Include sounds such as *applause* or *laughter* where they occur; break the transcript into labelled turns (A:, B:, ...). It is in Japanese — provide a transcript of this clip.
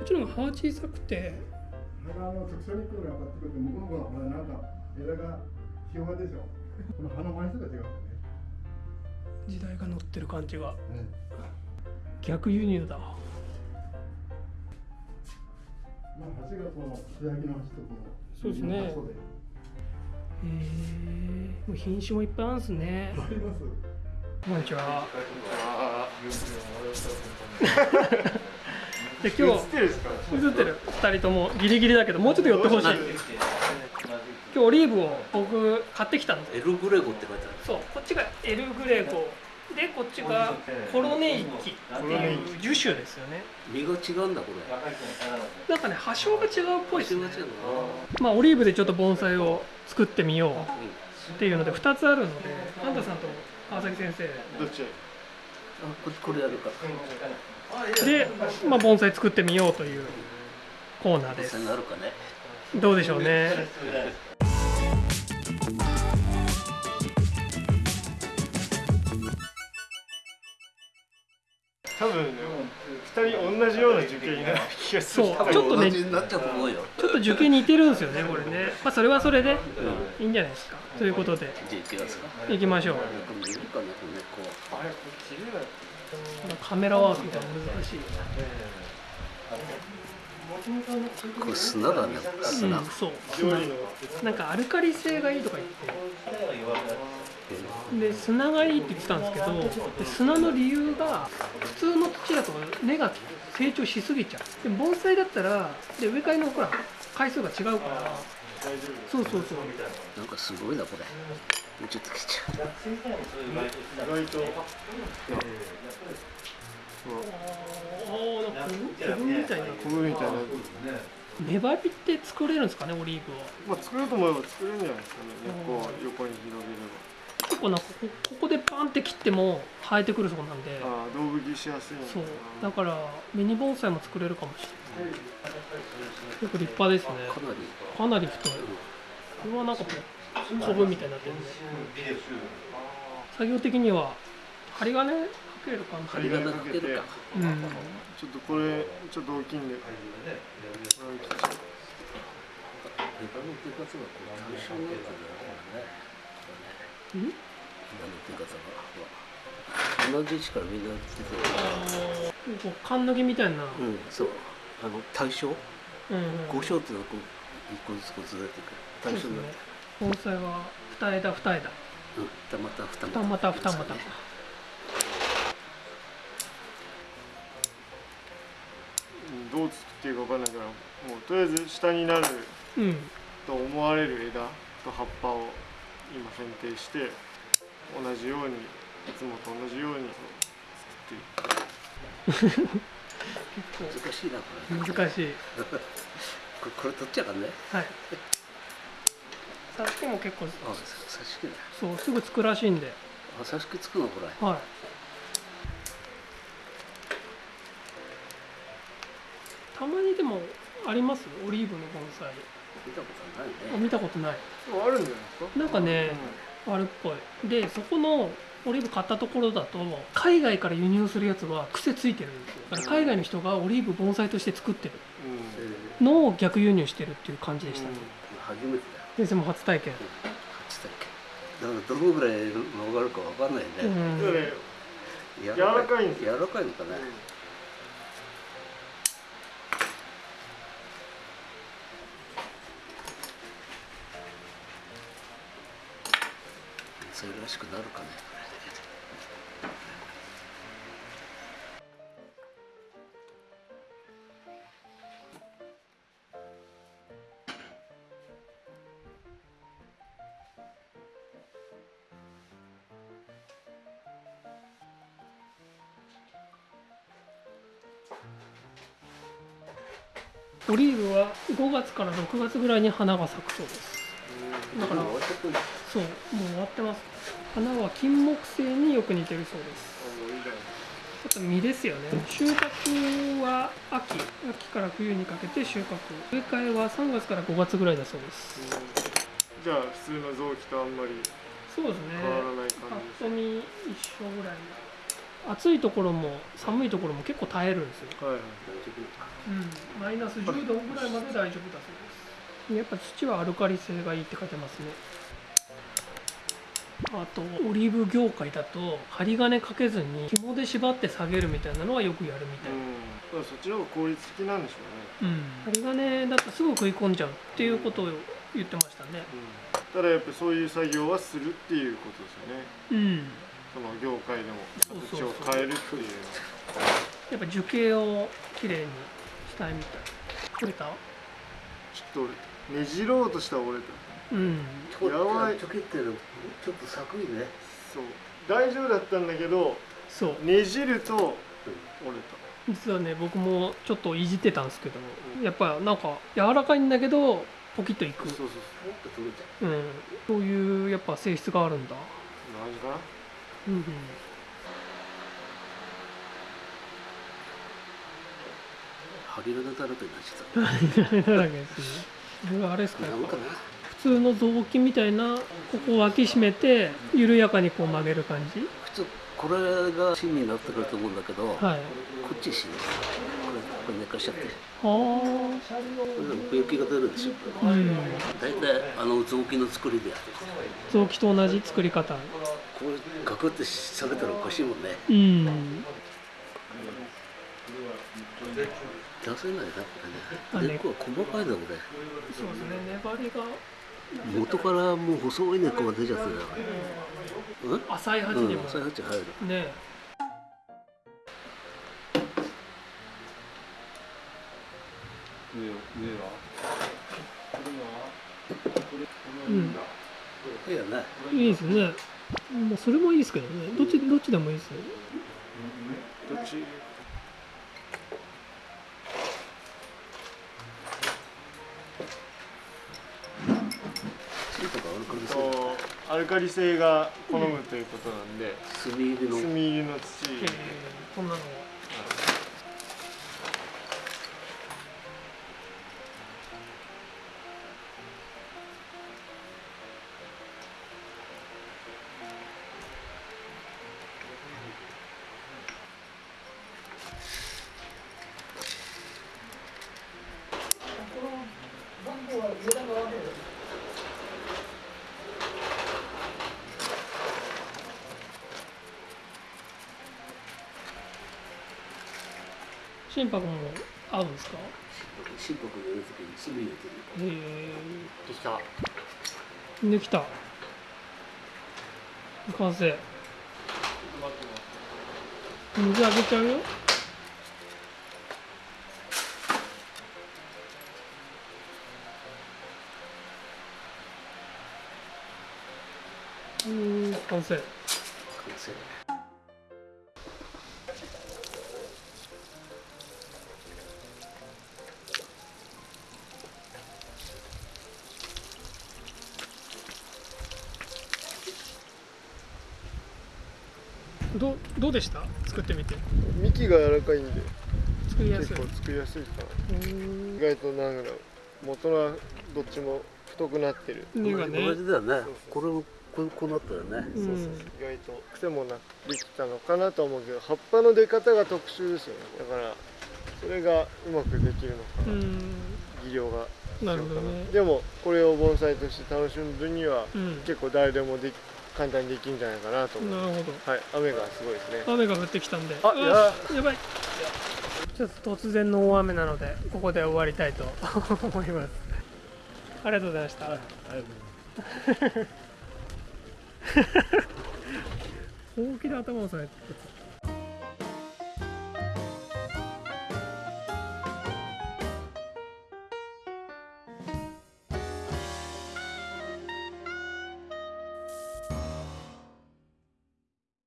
A: っちの方が葉小さくて
B: 花の直射日光が当たってくると向こうの方がほらなんか枝が広がるでしょ。この葉の枚数が違うんだよね。
A: 時代が乗ってる感じが
B: ね。
A: 逆輸入だ。
B: まあ鉢がこの素焼きの鉢とこの
A: そうですね。えもう品種もいっぱいあるんですね。
B: あります。
A: こんにちは *laughs* で今日映ってる2人ともギリギリだけどもうちょっと寄ってほしい。今日オリーブを僕買ってきたんで
C: エルグレゴって書いてある。
A: そうこっちがエルグレゴ。でこっちがコロネイキっていう樹種ですよね。
C: 実が違うんだこれ。
A: なんかね葉性が違うっぽいですね。まあオリーブでちょっと盆栽を作ってみよう
C: な
A: っていうので2つあるのでパンダさんと川崎先生。
B: どっち？
C: あここれやるか
A: で、まあ、盆栽作ってみようというコーナーです。
C: 実際になるかね。
A: どうでしょうね。
D: 多分ね二人同じような受験になる気がする。
A: そうちょっとね
C: ち
A: ょっと受験似てるんですよねこれね。まあそれはそれでいいんじゃないですか。ということで。
C: じゃあ行きますか。
A: いきましょうカメラワークが難しい、
C: うこれ砂だね砂、
A: うん、そう
D: 料理の
A: なんかアルカリ性がいいとか言って。で砂がいいって言ってたんですけどで砂の理由が普通の土だと根が成長しすぎちゃう。で盆栽だったらで植え替えのほら回数が違うから。そうそうそう。
C: なんかすごいなこれ。もうちょっと来ちゃう。
D: 意外と
A: おーなんか小分みたいな。
D: 小麦みたいな。
A: 粘りって作れるんですかねオリーブは。
D: まあ作ろうと思えば作れるんじゃないですかね根っこを横に広げれ
A: 結構なんかこここでパンって切っても生えてくるそうなんで。
D: ばああ道具着しやすい
A: そう。
D: な
A: だからミニ盆栽も作れるかもしれない。結構立派ですね。
C: かなり。
A: かなり太い。これはなんかこうコブみたいになってるね作業的には針金かける感じ
C: 針金か。けるか
A: うん。
D: ちょっとこれちょっと大きいん。でこれを切っちゃう
C: 枝の出方がこう単純になってるね
A: うん。
C: 枝の出方が同じ位置からみん。な出てる
A: こう缶抜きみたいな
C: うん。そうあの対象
A: うん。うん。
C: 五章っていうのはこう一個ずつこうずれてくる対象になって
A: 盆栽は二枝二枝
C: うん。二股二
A: 股二股
D: 二股どう作っていいか分かんないからもうとりあえず下になる
A: うん。
D: と思われる枝と葉っぱを今選定して同じようにいつもと同じように作っていく。
C: 難しいなこれ。
A: 難しい。
C: これこれ取っちゃうからね。
A: はい。さっきも結構
C: あささし
A: そうすぐつくらしいんで。
C: あさしくつくのこれ。
A: はいたまにでもあります？オリーブの盆栽。
C: 見たことない
A: あ
C: ね
A: 見たことない。
D: あるんじゃないですか？
A: なんかね、あるっぽい。でそこのオリーブ買ったところだと海外から輸入するやつは癖ついてるんですよ。だから海外の人がオリーブ盆栽として作ってる。
D: うん。
A: のを逆輸入してるっていう感じでした。ね、
C: 初めてだよ。
A: 先生も初体験。
C: 初体験。だからどのぐらい曲がるかわかんないね、
A: うん。
C: 柔
D: 柔らかいんですよ。
C: 柔らかいのかね、それらしくなるかね
A: オリーブは5月から6月ぐらいに花が咲くそうです。だから
C: もう終わっちゃってる
A: そうもう終わってます。花は金木犀によく似てるそうです。
D: あ
A: と実ですよね。収穫は秋。秋から冬にかけて収穫。植え替えは3月から5月ぐらいだそうです。
D: じゃあ普通の臓器とあんまり
A: そうですね。
D: 変わらない感じ
A: ぱっと見一緒ぐらい。暑いところも寒いところも結構耐えるんですよ、
D: はいはい。
A: うん、マイナス10度ぐらいまで大丈夫だそうです。やっぱ土はアルカリ性がいいって書いてますねあとオリーブ業界だと針金かけずに紐で縛って下げるみたいなのはよくやるみたい、
D: うん、そっちの方が効率的なんでしょうね、
A: うん、針金だとすぐ食い込んじゃうっていうことを言ってましたね
D: うん、ただやっぱりそういう作業はするっていうことですよね。
A: うん
D: その業界でも形を変えるっていう。
A: やっぱ樹形をきれいにしたいみたい。取れた？
D: ちょっとねじろうとしたら折れた
A: うん。
C: ちょっ
D: やばい。
C: とちょけってる。ちょっと寒いね
D: そう大丈夫だったんだけど
A: そう
D: ねじる。と折れ
A: 実はね僕もちょっといじってたんですけどやっぱなんか柔らかいんだけどポキッといく
D: たそうそう
C: もっと取れちゃ
A: うんそういうやっぱ性質がある。んだ
D: そう何かな
A: うんうん
C: う針金だらけになっちゃっ
A: だらけですねあれですかやっぱ通の雑巾みたいなここを脇締めて緩やかにこう曲げる感じ。
C: 普通これが芯になってくると思うんだけど、こ
A: はい。
C: っち芯これこれ寝かしちゃって。
A: あ
C: これでも奥行きが出るでしょ。
A: あうん。
C: 大体あの雑巾の作りでやってる
A: 雑木と同じ作り方。
C: こうガクって下げたらおかしいもんね。
A: うん。
C: 出せないなこれね。根っこは細かいなこれ。
A: そうですね。粘りが
C: 元からもう細い根っこが出ちゃってたようん。
A: 浅い鉢
C: うん
A: にも、
C: それ入っちゃ入る
A: ねうん。
C: いい
A: ですね。もうそれもいいですけどね。どっちどっちでもいいですよ。
D: どっち？アルカリ性が好むということなんで
C: 炭入りの。
D: 炭入りの土。
A: えー。こんなの心拍も合うんですか？
C: 心拍入れるときに炭入れてる
A: へ
D: できた
A: え。できた。完成。水あげちゃうよ。うん完成。
C: 完成
A: どうどうでした？作ってみて。
D: 幹が柔らかいんで。
A: 作りやすい。
D: 結構作りやすいかな。
A: うん。
D: 意外となんだろう元はどっちも太くなってる、
A: 根がね。
C: 同じだよね。
D: そうそう。
C: これもこうこうなったよね。
A: うん。
D: そうそう。意外と癖もなくできたのかなと思うけど葉っぱの出方が特殊ですよね。だからそれがうまくできるのかな、
A: うん。
D: 技量が。
A: なるほどね。
D: でもこれを盆栽として楽しむ分には
A: うん。
D: 結構誰でもでき簡単にできるんじゃないかなと思う。
A: なるほど。
D: はい。雨がすごいですね。
A: 雨が降ってきたんで。
D: あ
A: うわやばい。ちょっと突然の大雨なのでここで終わりたいと *laughs* 思います。ありがとうございました、本気で頭を押さえて